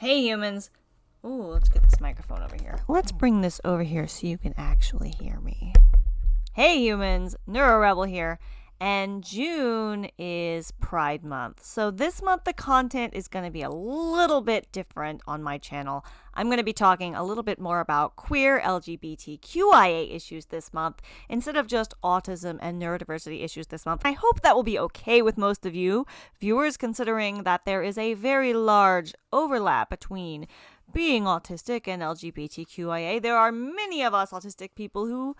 Hey humans. Ooh, let's get this microphone over here. Let's bring this over here so you can actually hear me. Hey humans, Neuro Rebel here. And June is Pride Month. So this month the content is going to be a little bit different on my channel. I'm going to be talking a little bit more about queer LGBTQIA issues this month instead of just autism and neurodiversity issues this month. I hope that will be okay with most of you viewers considering that there is a very large overlap between being autistic and LGBTQIA. There are many of us autistic people who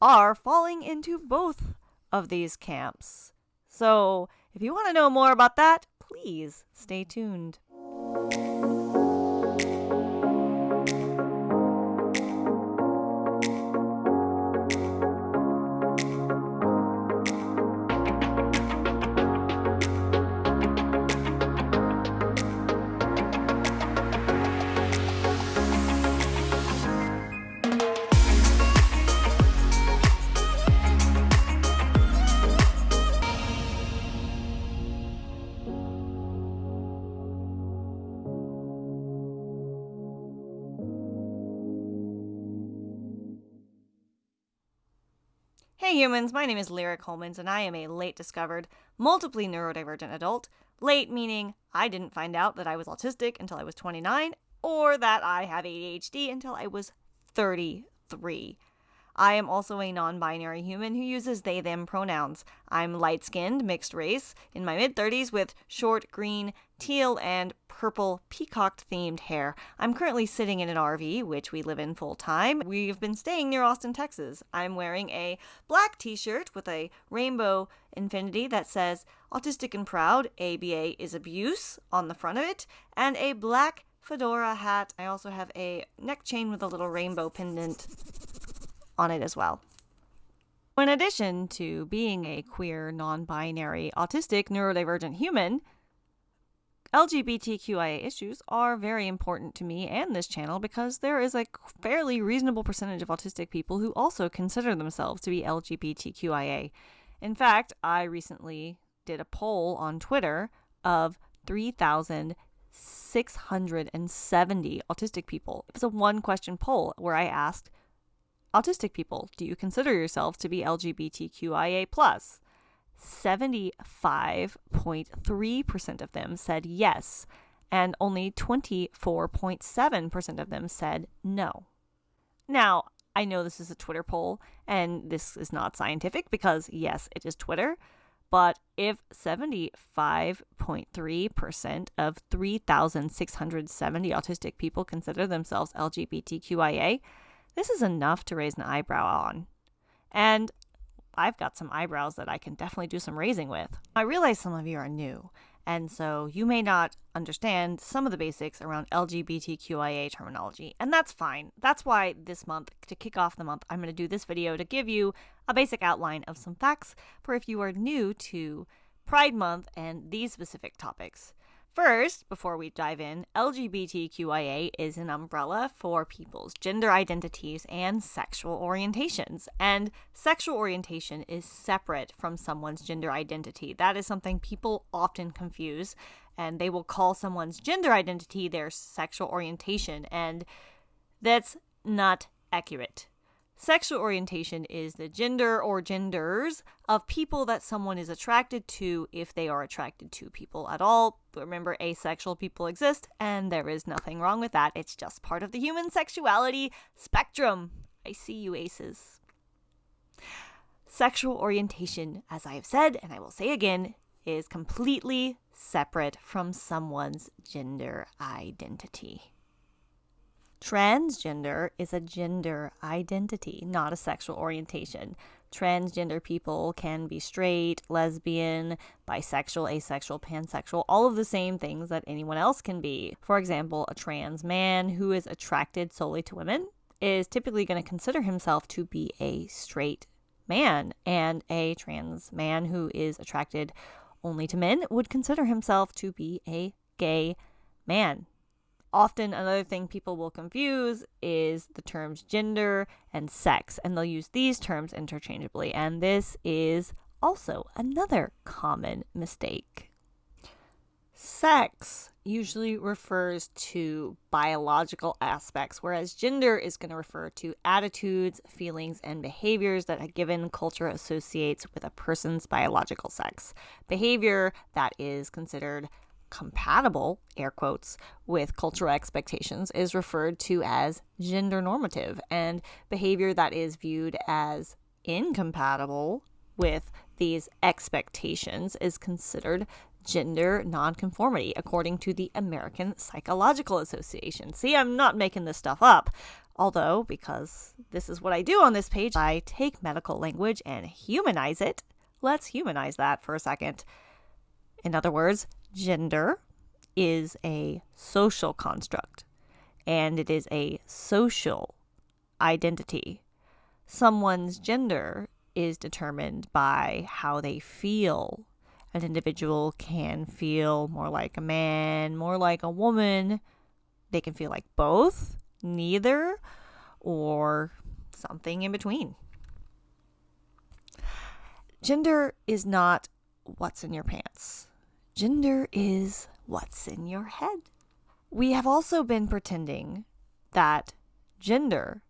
are falling into both of these camps. So, if you want to know more about that, please stay tuned. Humans, my name is Lyric Holmans and I am a late discovered, multiply neurodivergent adult. Late meaning I didn't find out that I was autistic until I was 29 or that I have ADHD until I was 33. I am also a non binary human who uses they them pronouns. I'm light skinned, mixed race, in my mid 30s with short green, teal, and purple peacock themed hair. I'm currently sitting in an RV, which we live in full time. We've been staying near Austin, Texas. I'm wearing a black t shirt with a rainbow infinity that says Autistic and Proud, ABA is abuse on the front of it, and a black fedora hat. I also have a neck chain with a little rainbow pendant on it as well. In addition to being a queer, non binary, autistic, neurodivergent human, LGBTQIA issues are very important to me and this channel because there is a fairly reasonable percentage of autistic people who also consider themselves to be LGBTQIA. In fact, I recently did a poll on Twitter of 3,670 autistic people. It was a one question poll where I asked, autistic people, do you consider yourself to be LGBTQIA? 75.3% of them said yes, and only 24.7% of them said no. Now, I know this is a Twitter poll, and this is not scientific because, yes, it is Twitter. But if 75.3% of 3,670 autistic people consider themselves LGBTQIA, this is enough to raise an eyebrow on. And I've got some eyebrows that I can definitely do some raising with. I realize some of you are new, and so you may not understand some of the basics around LGBTQIA terminology, and that's fine. That's why this month, to kick off the month, I'm going to do this video to give you a basic outline of some facts for if you are new to Pride Month and these specific topics. First, before we dive in, LGBTQIA is an umbrella for people's gender identities and sexual orientations. And sexual orientation is separate from someone's gender identity. That is something people often confuse, and they will call someone's gender identity their sexual orientation, and that's not accurate. Sexual orientation is the gender or genders of people that someone is attracted to if they are attracted to people at all. Remember, asexual people exist, and there is nothing wrong with that. It's just part of the human sexuality spectrum. I see you, aces. Sexual orientation, as I have said, and I will say again, is completely separate from someone's gender identity. Transgender is a gender identity, not a sexual orientation. Transgender people can be straight, lesbian, bisexual, asexual, pansexual, all of the same things that anyone else can be. For example, a trans man who is attracted solely to women is typically going to consider himself to be a straight man, and a trans man who is attracted only to men would consider himself to be a gay man. Often, another thing people will confuse is the terms gender and sex, and they'll use these terms interchangeably. And this is also another common mistake. Sex usually refers to biological aspects, whereas gender is going to refer to attitudes, feelings, and behaviors that a given culture associates with a person's biological sex. Behavior that is considered compatible, air quotes, with cultural expectations is referred to as gender normative, and behavior that is viewed as incompatible with these expectations is considered gender nonconformity, according to the American Psychological Association. See, I'm not making this stuff up. Although, because this is what I do on this page, I take medical language and humanize it. Let's humanize that for a second. In other words, gender is a social construct and it is a social identity. Someone's gender is determined by how they feel an individual can feel more like a man, more like a woman. They can feel like both, neither, or something in between. Gender is not what's in your pants. Gender is what's in your head. We have also been pretending that gender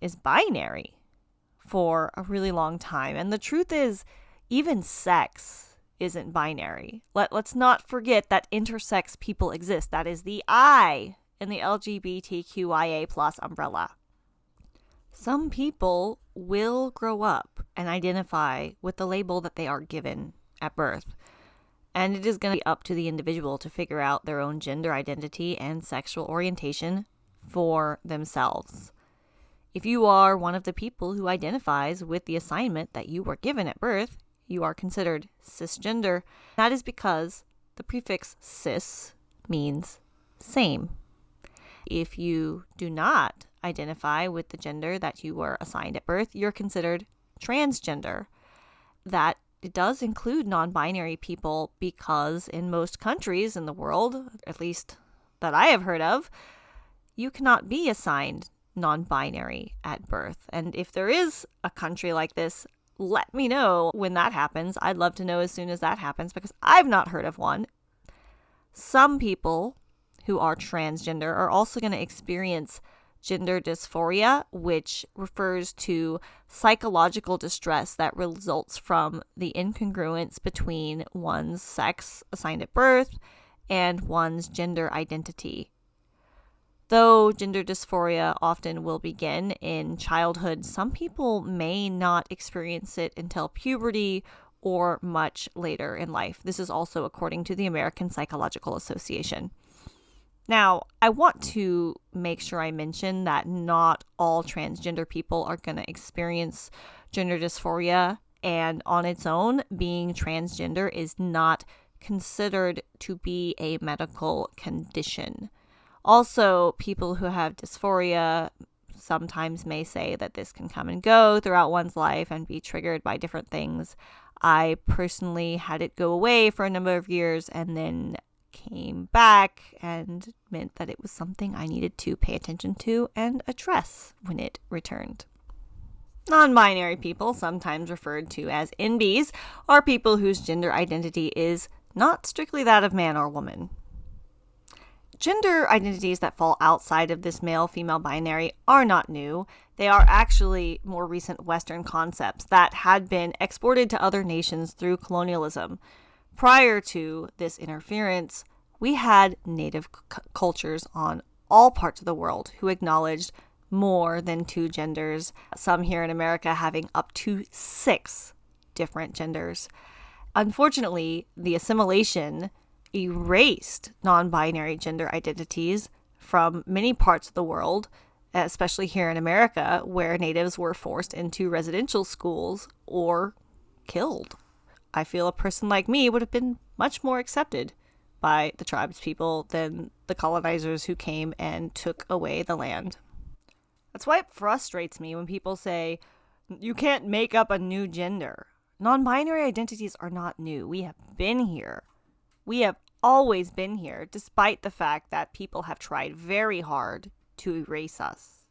is binary for a really long time. And the truth is, even sex isn't binary. Let, let's not forget that intersex people exist. That is the I in the LGBTQIA plus umbrella. Some people will grow up and identify with the label that they are given at birth. And it is going to be up to the individual to figure out their own gender identity and sexual orientation for themselves. If you are one of the people who identifies with the assignment that you were given at birth, you are considered cisgender. That is because the prefix cis means same. If you do not identify with the gender that you were assigned at birth, you're considered transgender. That it does include non binary people because in most countries in the world, at least that I have heard of, you cannot be assigned non binary at birth. And if there is a country like this, let me know when that happens. I'd love to know as soon as that happens because I've not heard of one. Some people who are transgender are also going to experience gender dysphoria, which refers to psychological distress that results from the incongruence between one's sex assigned at birth and one's gender identity. Though gender dysphoria often will begin in childhood, some people may not experience it until puberty or much later in life. This is also according to the American Psychological Association. Now, I want to make sure I mention that not all transgender people are going to experience gender dysphoria, and on its own, being transgender is not considered to be a medical condition. Also, people who have dysphoria sometimes may say that this can come and go throughout one's life and be triggered by different things. I personally had it go away for a number of years and then came back and meant that it was something I needed to pay attention to and address when it returned. Non binary people, sometimes referred to as NBs, are people whose gender identity is not strictly that of man or woman. Gender identities that fall outside of this male female binary are not new. They are actually more recent Western concepts that had been exported to other nations through colonialism. Prior to this interference, we had native c- cultures on all parts of the world who acknowledged more than two genders, some here in America having up to six different genders. Unfortunately, the assimilation erased non binary gender identities from many parts of the world, especially here in America, where natives were forced into residential schools or killed. I feel a person like me would have been much more accepted by the tribes people than the colonizers who came and took away the land. That's why it frustrates me when people say, you can't make up a new gender. Non binary identities are not new. We have been here. We have always been here, despite the fact that people have tried very hard to erase us.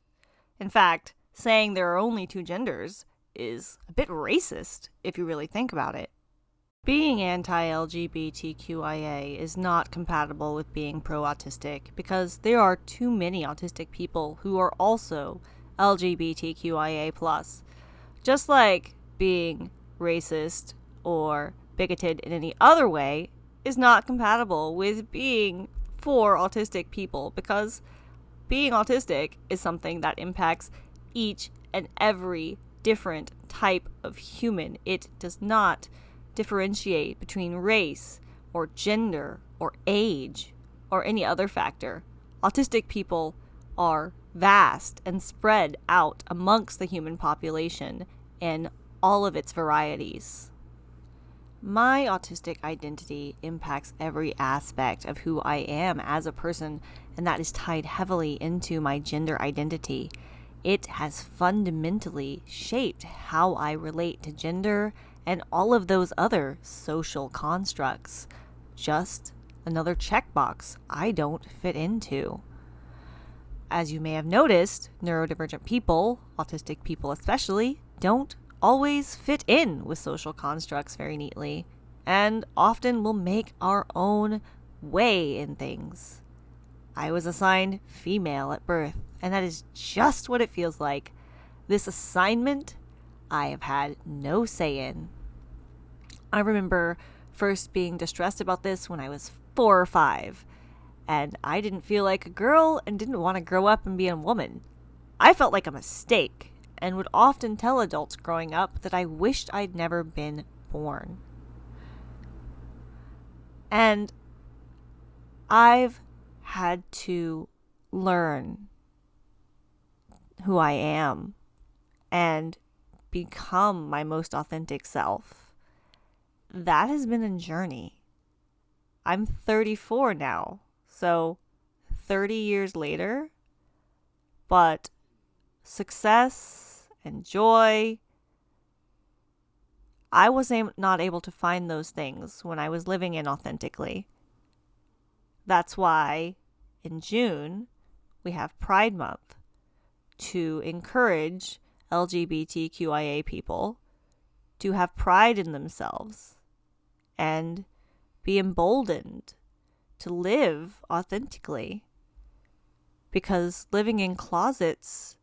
In fact, saying there are only two genders is a bit racist if you really think about it. Being anti LGBTQIA is not compatible with being pro autistic because there are too many autistic people who are also LGBTQIA. Just like being racist or bigoted in any other way is not compatible with being for autistic people because being autistic is something that impacts each and every different type of human. It does not differentiate between race or gender or age or any other factor. Autistic people are vast and spread out amongst the human population in all of its varieties. My autistic identity impacts every aspect of who I am as a person, and that is tied heavily into my gender identity. It has fundamentally shaped how I relate to gender and all of those other social constructs. Just another checkbox I don't fit into. As you may have noticed, neurodivergent people, autistic people especially, don't always fit in with social constructs very neatly, and often will make our own way in things. I was assigned female at birth, and that is just what it feels like. This assignment I have had no say in. I remember first being distressed about this when I was four or five, and I didn't feel like a girl and didn't want to grow up and be a woman. I felt like a mistake and would often tell adults growing up that I wished I'd never been born. And I've had to learn who I am and become my most authentic self. That has been a journey. I'm 34 now, so 30 years later, but success and joy. I was not able to find those things when I was living inauthentically. That's why in June we have Pride Month to encourage LGBTQIA people to have pride in themselves and be emboldened to live authentically. Because living in closets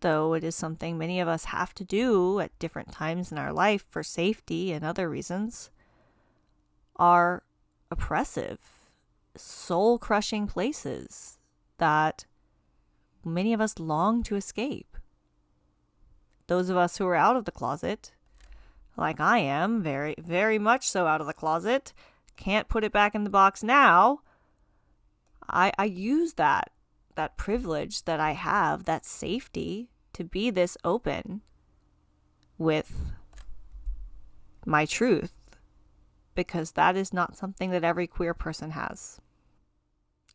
though it is something many of us have to do at different times in our life for safety and other reasons, are oppressive, soul crushing places that many of us long to escape. Those of us who are out of the closet, like I am, very, very much so out of the closet, can't put it back in the box now. I, I use that that privilege that I have, that safety to be this open with my truth because that is not something that every queer person has.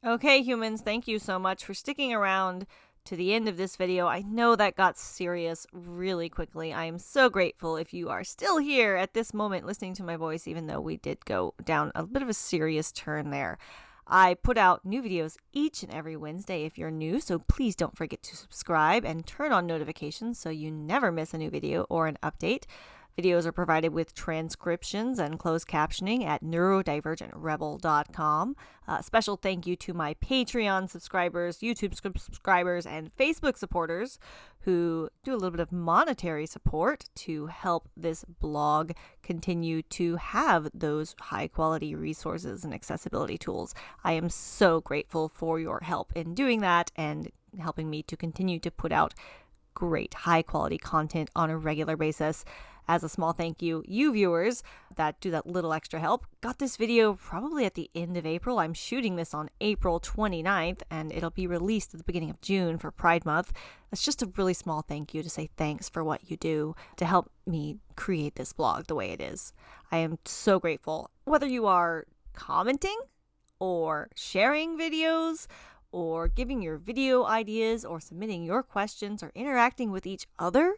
Okay, humans, thank you so much for sticking around to the end of this video. I know that got serious really quickly. I am so grateful if you are still here at this moment listening to my voice, even though we did go down a bit of a serious turn there. I put out new videos each and every Wednesday if you're new, so please don't forget to subscribe and turn on notifications so you never miss a new video or an update. Videos are provided with transcriptions and closed captioning at neurodivergentrebel.com. Uh, special thank you to my Patreon subscribers, YouTube subscribers, and Facebook supporters who do a little bit of monetary support to help this blog continue to have those high quality resources and accessibility tools. I am so grateful for your help in doing that and helping me to continue to put out great high quality content on a regular basis as a small thank you, you viewers that do that little extra help got this video probably at the end of April. I'm shooting this on April 29th and it'll be released at the beginning of June for Pride Month. That's just a really small thank you to say thanks for what you do to help me create this blog the way it is. I am so grateful. Whether you are commenting or sharing videos, or giving your video ideas, or submitting your questions, or interacting with each other,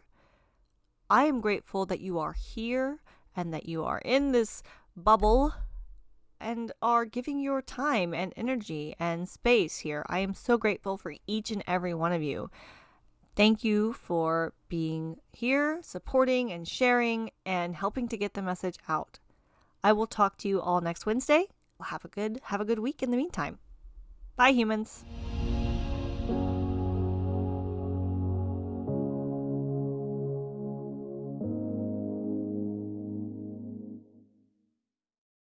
I am grateful that you are here and that you are in this bubble and are giving your time and energy and space here. I am so grateful for each and every one of you. Thank you for being here, supporting and sharing and helping to get the message out. I will talk to you all next Wednesday. Have a good have a good week in the meantime. Bye humans.